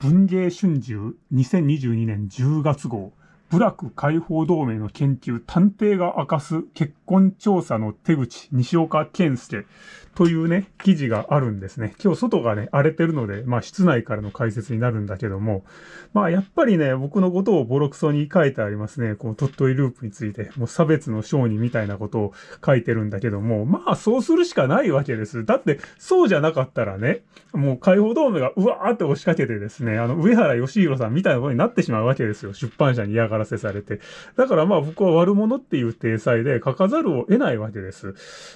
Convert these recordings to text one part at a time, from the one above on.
文芸春秋2022年10月号。部落解放同盟の研究探偵が明かす結婚調査の手口西岡健介というね、記事があるんですね。今日外がね、荒れてるので、まあ室内からの解説になるんだけども、まあやっぱりね、僕のことをボロクソに書いてありますね。この鳥取ループについて、もう差別の商人みたいなことを書いてるんだけども、まあそうするしかないわけです。だってそうじゃなかったらね、もう解放同盟がうわーって押しかけてですね、あの上原義弘さんみたいなことになってしまうわけですよ。出版社に嫌がららせされて。だからまあ僕は悪者っていう体裁で書かざるを得ないわけです。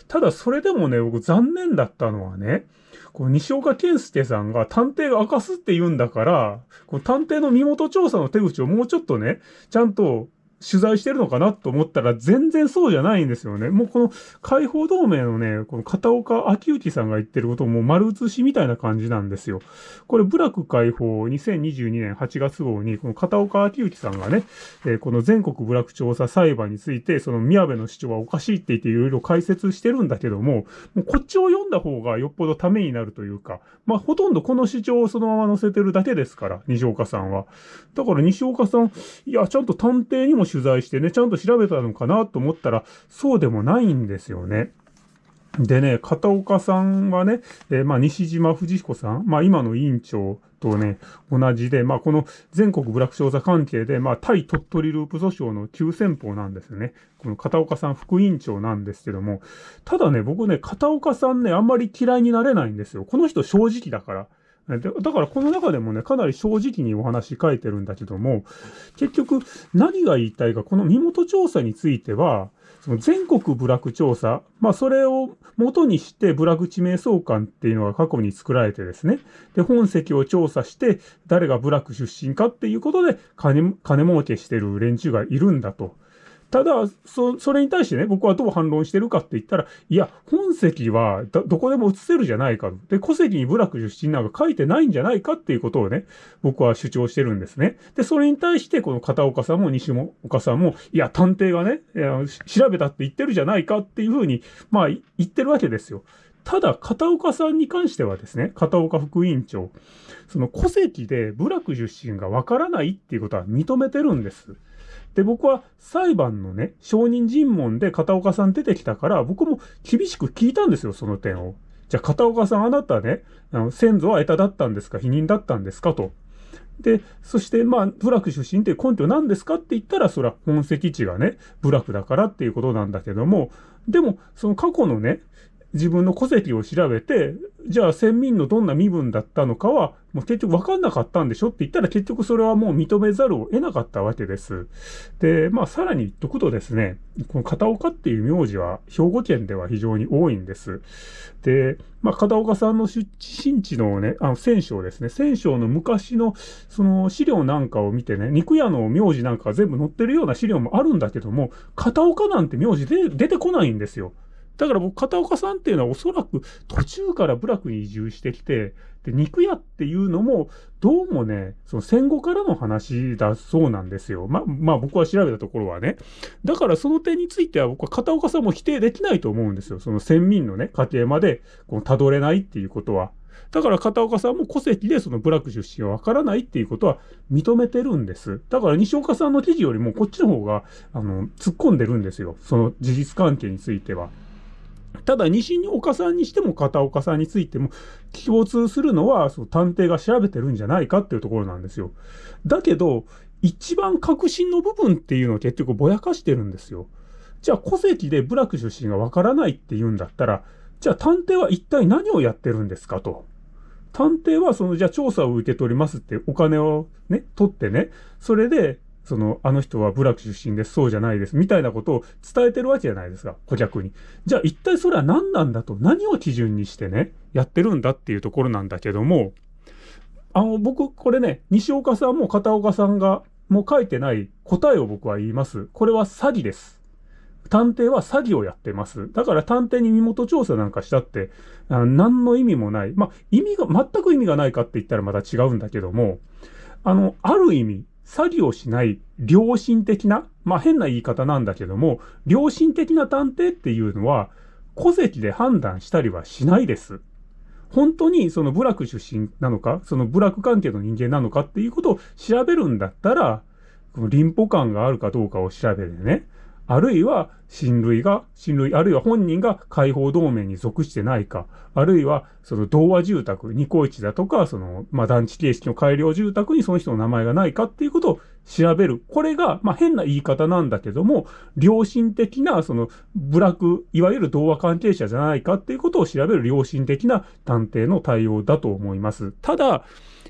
ただそれでもね、僕残念だったのはね、こう西岡健介さんが探偵が明かすって言うんだから、こう探偵の身元調査の手口をもうちょっとね、ちゃんと取材してるのかなと思ったら全然そうじゃないんですよね。もうこの解放同盟のね、この片岡昭之さんが言ってることも丸写しみたいな感じなんですよ。これ、部落解放2022年8月号に、この片岡昭之さんがね、えー、この全国部落調査裁判について、その宮部の主張はおかしいって言っていろいろ解説してるんだけども、もうこっちを読んだ方がよっぽどためになるというか、まあほとんどこの主張をそのまま載せてるだけですから、西岡さんは。だから西岡さん、いや、ちゃんと探偵にも取材してね、ちゃんと調べたのかなと思ったら、そうでもないんですよね。でね、片岡さんはね、えー、まあ、西島藤彦さん、まあ、今の委員長とね、同じで、まあ、この全国部落調査関係で、まあ、対鳥取ループ訴訟の急先鋒なんですよね。この片岡さん副委員長なんですけども、ただね、僕ね、片岡さんね、あんまり嫌いになれないんですよ。この人正直だから。だからこの中でもね、かなり正直にお話書いてるんだけども、結局何が言いたいか、この身元調査については、その全国部落調査、まあそれを元にして部落地名相関っていうのが過去に作られてですね、で、本籍を調査して誰が部落出身かっていうことで金、金儲けしてる連中がいるんだと。ただ、そ、それに対してね、僕はどう反論してるかって言ったら、いや、本籍はど、こでも移せるじゃないかと。で、戸籍に部落出身なんか書いてないんじゃないかっていうことをね、僕は主張してるんですね。で、それに対して、この片岡さんも西岡さんも、いや、探偵がね、調べたって言ってるじゃないかっていうふうに、まあ、言ってるわけですよ。ただ、片岡さんに関してはですね、片岡副委員長、その戸籍で部落出身がわからないっていうことは認めてるんです。で、僕は裁判のね、証人尋問で片岡さん出てきたから、僕も厳しく聞いたんですよ、その点を。じゃあ、片岡さん、あなたね、あの先祖は得ただったんですか否認だったんですかと。で、そして、まあ、部落出身って根拠何ですかって言ったら、それは本籍地がね、部落だからっていうことなんだけども、でも、その過去のね、自分の戸籍を調べて、じゃあ先民のどんな身分だったのかは、もう結局分かんなかったんでしょって言ったら結局それはもう認めざるを得なかったわけです。で、まあさらに言っとくとですね、この片岡っていう名字は兵庫県では非常に多いんです。で、まあ片岡さんの出身地のね、あの戦勝ですね、戦勝の昔のその資料なんかを見てね、肉屋の名字なんかが全部載ってるような資料もあるんだけども、片岡なんて名字で出てこないんですよ。だから僕、片岡さんっていうのはおそらく途中から部落に移住してきて、で、肉屋っていうのも、どうもね、その戦後からの話だそうなんですよ。ま、まあ僕は調べたところはね。だからその点については僕は片岡さんも否定できないと思うんですよ。その先民のね、家庭まで、この辿れないっていうことは。だから片岡さんも戸籍でその部落出身はわからないっていうことは認めてるんです。だから西岡さんの記事よりもこっちの方が、あの、突っ込んでるんですよ。その事実関係については。ただ、西岡さんにしても片岡さんについても共通するのは、その探偵が調べてるんじゃないかっていうところなんですよ。だけど、一番革新の部分っていうのを結局ぼやかしてるんですよ。じゃあ、戸籍で部落出身がわからないって言うんだったら、じゃあ探偵は一体何をやってるんですかと。探偵はその、じゃあ調査を受け取りますってお金をね、取ってね、それでその、あの人は部落出身です、そうじゃないです、みたいなことを伝えてるわけじゃないですか、顧客に。じゃあ一体それは何なんだと、何を基準にしてね、やってるんだっていうところなんだけども、あの、僕、これね、西岡さんも片岡さんが、もう書いてない答えを僕は言います。これは詐欺です。探偵は詐欺をやってます。だから探偵に身元調査なんかしたって、あ何の意味もない。まあ、意味が、全く意味がないかって言ったらまた違うんだけども、あの、ある意味、詐欺をしない良心的な、まあ変な言い方なんだけども、良心的な探偵っていうのは、戸籍で判断したりはしないです。本当にその部落出身なのか、その部落関係の人間なのかっていうことを調べるんだったら、この臨歩感があるかどうかを調べてね、あるいは親類が、親類、あるいは本人が解放同盟に属してないか、あるいはその同和住宅、二高一だとか、その、まあ、団地形式の改良住宅にその人の名前がないかっていうことを調べる。これが、まあ、変な言い方なんだけども、良心的な、その、部落、いわゆる同和関係者じゃないかっていうことを調べる良心的な探偵の対応だと思います。ただ、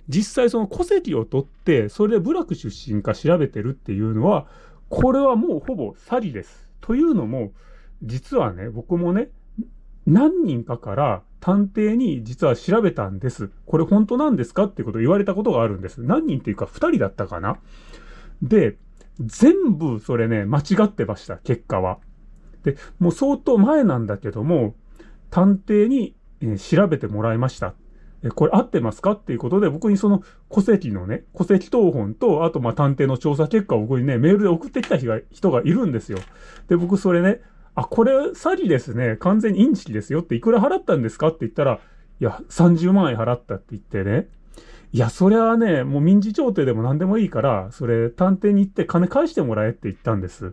実際その戸籍を取って、それで部落出身か調べてるっていうのは、これはもうほぼ詐欺です。というのも、実はね、僕もね、何人かから探偵に実は調べたんです。これ本当なんですかってことを言われたことがあるんです。何人っていうか2人だったかなで、全部それね、間違ってました、結果は。で、もう相当前なんだけども、探偵に、えー、調べてもらいました。え、これ合ってますかっていうことで、僕にその戸籍のね、戸籍謄本と、あとまあ探偵の調査結果を僕にね、メールで送ってきた人が人がいるんですよ。で、僕それね、あ、これ詐欺ですね。完全にインチキですよっていくら払ったんですかって言ったら、いや、30万円払ったって言ってね。いや、それはね、もう民事調停でも何でもいいから、それ探偵に行って金返してもらえって言ったんです。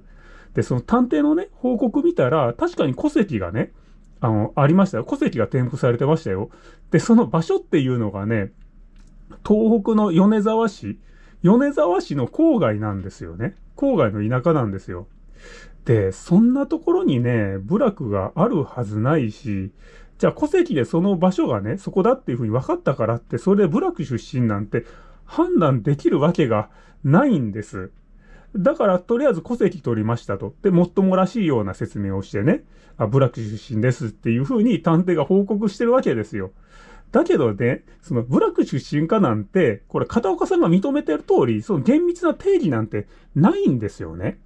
で、その探偵のね、報告見たら、確かに戸籍がね、あの、ありましたよ。戸籍が添付されてましたよ。で、その場所っていうのがね、東北の米沢市、米沢市の郊外なんですよね。郊外の田舎なんですよ。で、そんなところにね、部落があるはずないし、じゃあ戸籍でその場所がね、そこだっていうふうに分かったからって、それで部落出身なんて判断できるわけがないんです。だから、とりあえず戸籍取りましたと。で、もっともらしいような説明をしてね、あ、部落出身ですっていうふうに探偵が報告してるわけですよ。だけどね、その部落出身かなんて、これ片岡さんが認めてる通り、その厳密な定義なんてないんですよね。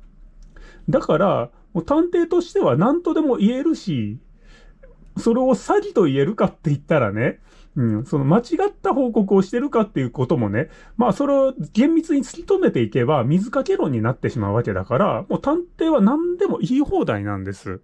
だから、もう探偵としては何とでも言えるし、それを詐欺と言えるかって言ったらね、うん、その間違った報告をしてるかっていうこともね、まあそれを厳密に突き止めていけば水かけ論になってしまうわけだから、もう探偵は何でも言い放題なんです。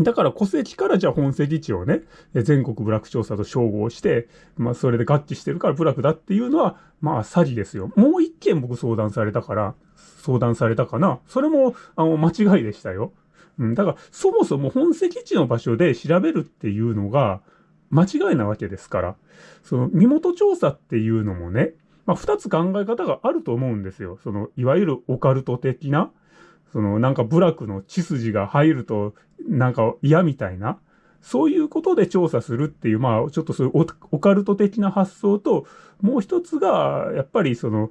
だから戸籍からじゃあ本籍地をね、全国部落調査と照合して、まあそれで合致してるから部落だっていうのは、まあ詐欺ですよ。もう一件僕相談されたから、相談されたかな。それも、あの、間違いでしたよ。うん、だから、そもそも本籍地の場所で調べるっていうのが、間違いなわけですから。その、身元調査っていうのもね、まあ、二つ考え方があると思うんですよ。その、いわゆるオカルト的な、その、なんか部落の血筋が入ると、なんか嫌みたいな、そういうことで調査するっていう、まあ、ちょっとそういうオカルト的な発想と、もう一つが、やっぱりその、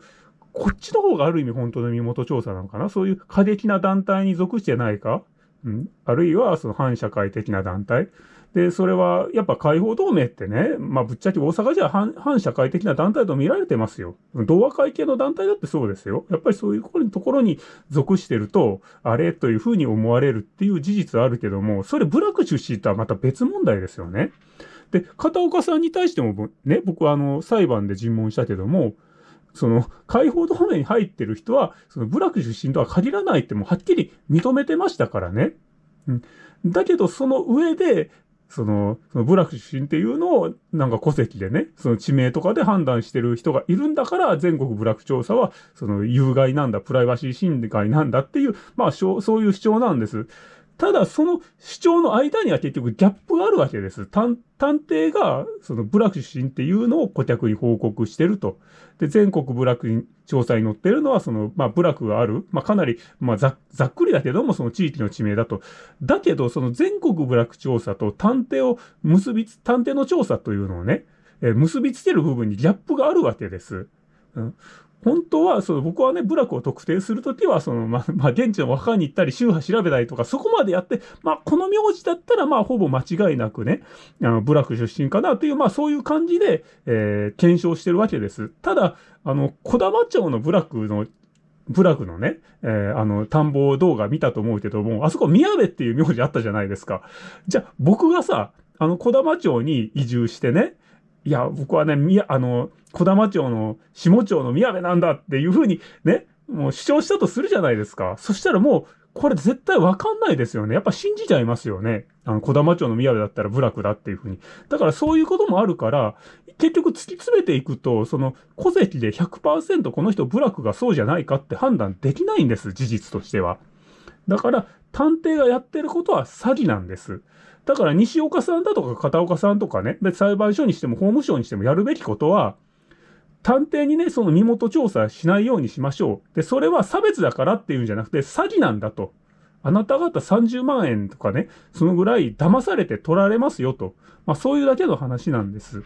こっちの方がある意味本当の身元調査なのかなそういう過激な団体に属してないかうん、あるいはその反社会的な団体。で、それはやっぱ解放同盟ってね、まあぶっちゃけ大阪じゃ反反社会的な団体と見られてますよ。同和会系の団体だってそうですよ。やっぱりそういうところに属してると、あれというふうに思われるっていう事実はあるけども、それ部落出身とはまた別問題ですよね。で、片岡さんに対してもね、僕はあの裁判で尋問したけども、その、解放同盟に入ってる人は、その部落出身とは限らないってもはっきり認めてましたからね。うん。だけど、その上で、その、その部落出身っていうのを、なんか戸籍でね、その地名とかで判断してる人がいるんだから、全国部落調査は、その有害なんだ、プライバシー侵害なんだっていう、まあ、そういう主張なんです。ただ、その主張の間には結局ギャップがあるわけです。探偵が、その部落出身っていうのを顧客に報告してると。で、全国部落調査に載ってるのは、その、まあ、部落がある、まあ、かなり、まあざ、ざっくりだけども、その地域の地名だと。だけど、その全国部落調査と探偵を結びつ、探偵の調査というのをね、えー、結びつける部分にギャップがあるわけです。うん、本当は、その僕はね、部落を特定するときは、その、まあ、まあ、現地の若に行ったり、宗派調べたりとか、そこまでやって、まあ、この名字だったら、まあ、ほぼ間違いなくね、あの、部落出身かなという、まあ、そういう感じで、えー、検証してるわけです。ただ、あの、小玉町の部落の部落のね、えー、あの、田んぼ動画見たと思うけども、あそこ宮部っていう名字あったじゃないですか。じゃあ、僕がさ、あの、小玉町に移住してね、いや、僕はね、みや、あの、小玉町の下町の宮部なんだっていうふうにね、もう主張したとするじゃないですか。そしたらもう、これ絶対わかんないですよね。やっぱ信じちゃいますよね。あの、小玉町の宮部だったら部落だっていうふうに。だからそういうこともあるから、結局突き詰めていくと、その戸籍で100%この人部落がそうじゃないかって判断できないんです、事実としては。だから、探偵がやってることは詐欺なんです。だから西岡さんだとか片岡さんとかね、で裁判所にしても法務省にしてもやるべきことは、探偵にね、その身元調査しないようにしましょう。で、それは差別だからっていうんじゃなくて、詐欺なんだと。あなた方30万円とかね、そのぐらい騙されて取られますよと。まあそういうだけの話なんです。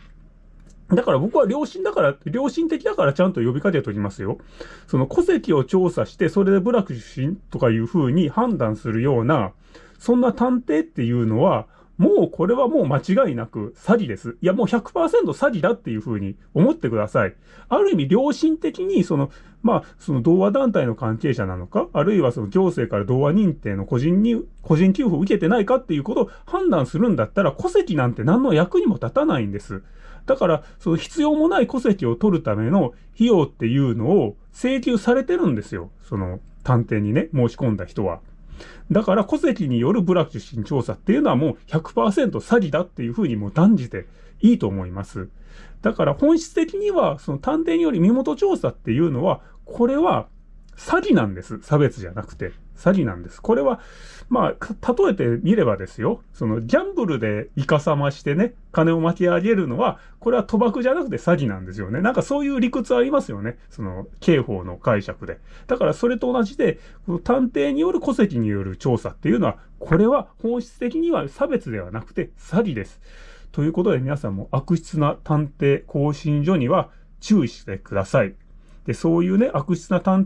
だから僕は良心だから、良心的だからちゃんと呼びかけておきますよ。その戸籍を調査して、それで部落出身とかいう風に判断するような、そんな探偵っていうのは、もうこれはもう間違いなく詐欺です。いやもう100%詐欺だっていうふうに思ってください。ある意味良心的にその、まあその同和団体の関係者なのか、あるいはその行政から同和認定の個人に、個人給付を受けてないかっていうことを判断するんだったら戸籍なんて何の役にも立たないんです。だから、その必要もない戸籍を取るための費用っていうのを請求されてるんですよ。その探偵にね、申し込んだ人は。だから戸籍による部落出身調査っていうのはもう100%詐欺だっていうふうにもう断じていいと思います。だから本質的にはその探偵により身元調査っていうのは、これは詐欺なんです。差別じゃなくて。詐欺なんです。これは、まあ、例えてみればですよ。その、ギャンブルでイカサマしてね、金を巻き上げるのは、これは賭博じゃなくて詐欺なんですよね。なんかそういう理屈ありますよね。その、刑法の解釈で。だからそれと同じで、この探偵による戸籍による調査っていうのは、これは本質的には差別ではなくて詐欺です。ということで皆さんも悪質な探偵更新所には注意してください。で、そういうね、悪質な探